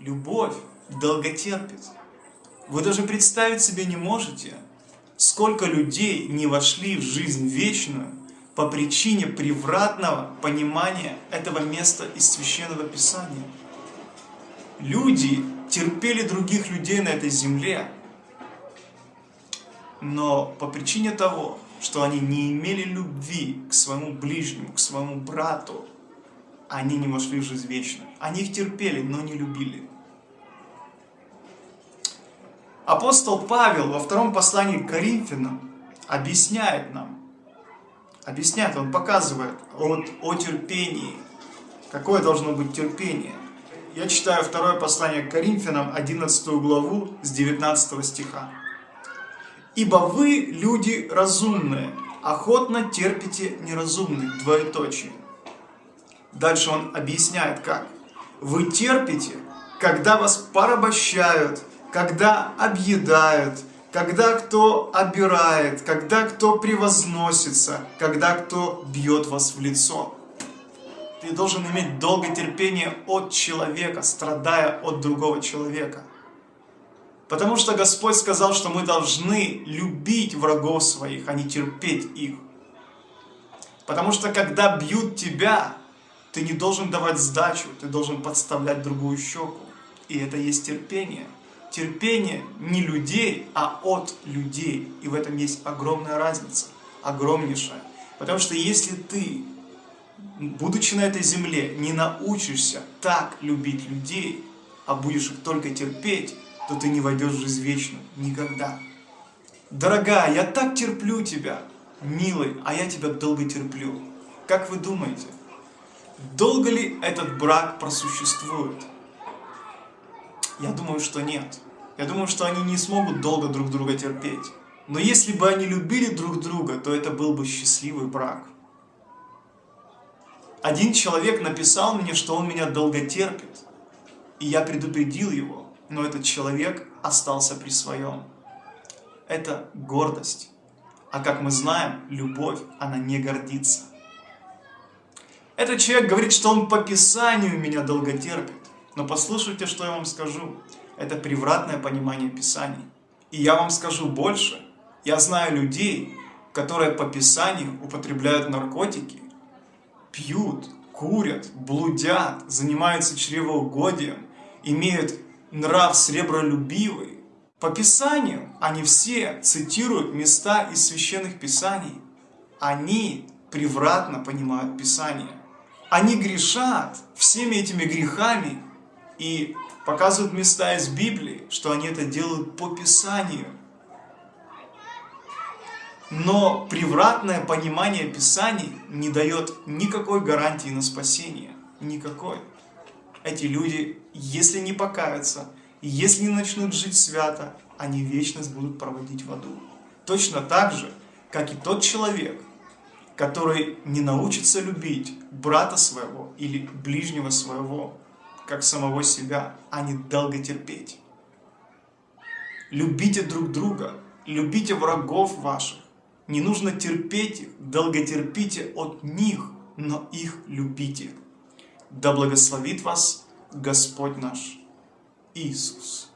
Любовь долготерпит. Вы даже представить себе не можете, сколько людей не вошли в жизнь вечную по причине превратного понимания этого места из Священного Писания. Люди терпели других людей на этой земле, но по причине того, что они не имели любви к своему ближнему, к своему брату, они не вошли в жизнь вечную. Они их терпели, но не любили. Апостол Павел во втором послании к Коринфянам объясняет нам, объясняет, он показывает о, о терпении, какое должно быть терпение. Я читаю второе послание к Коринфянам, 11 главу, с 19 стиха. «Ибо вы, люди разумные, охотно терпите неразумных, двоеточие». Дальше он объясняет, как. «Вы терпите, когда вас порабощают, когда объедают, когда кто обирает, когда кто превозносится, когда кто бьет вас в лицо. Ты должен иметь долготерпение от человека, страдая от другого человека. Потому что Господь сказал, что мы должны любить врагов своих, а не терпеть их. Потому что когда бьют тебя, ты не должен давать сдачу, ты должен подставлять другую щеку. И это есть терпение терпение не людей, а от людей. И в этом есть огромная разница, огромнейшая. Потому что если ты, будучи на этой земле, не научишься так любить людей, а будешь их только терпеть, то ты не войдешь в жизнь вечную. Никогда. Дорогая, я так терплю тебя, милый, а я тебя долго терплю. Как вы думаете, долго ли этот брак просуществует? Я думаю, что нет. Я думаю, что они не смогут долго друг друга терпеть. Но если бы они любили друг друга, то это был бы счастливый брак. Один человек написал мне, что он меня долго терпит. И я предупредил его, но этот человек остался при своем. Это гордость. А как мы знаем, любовь, она не гордится. Этот человек говорит, что он по Писанию меня долго терпит. Но послушайте, что я вам скажу. Это превратное понимание Писаний. И я вам скажу больше. Я знаю людей, которые по Писанию употребляют наркотики, пьют, курят, блудят, занимаются чревоугодием, имеют нрав сребролюбивый. По Писанию они все цитируют места из священных Писаний. Они превратно понимают Писание. Они грешат всеми этими грехами и показывают места из Библии, что они это делают по Писанию. Но превратное понимание Писаний не дает никакой гарантии на спасение. Никакой. Эти люди, если не покаются, если не начнут жить свято, они вечность будут проводить в аду. Точно так же, как и тот человек, который не научится любить брата своего или ближнего своего, как самого себя, а не долготерпеть. Любите друг друга, любите врагов ваших. Не нужно терпеть их, долготерпите от них, но их любите. Да благословит вас Господь наш Иисус.